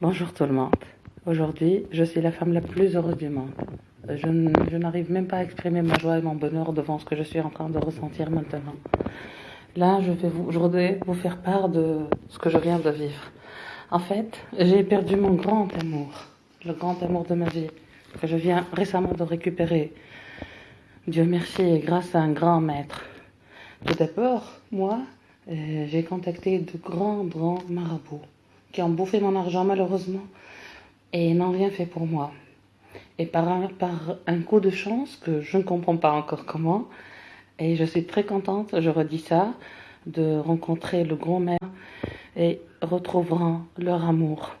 Bonjour tout le monde. Aujourd'hui, je suis la femme la plus heureuse du monde. Je, n- je n'arrive même pas à exprimer ma joie et mon bonheur devant ce que je suis en train de ressentir maintenant. Là, je vais vous, voudrais vous faire part de ce que je viens de vivre. En fait, j'ai perdu mon grand amour, le grand amour de ma vie, que je viens récemment de récupérer. Dieu merci et grâce à un grand maître. Tout d'abord, moi, euh, j'ai contacté de grands, grands marabouts qui ont bouffé mon argent malheureusement et n'ont rien fait pour moi. Et par un, coup de chance que je ne comprends pas encore comment, et je suis très contente, je redis ça, de rencontrer le grand maire et retrouveront leur amour.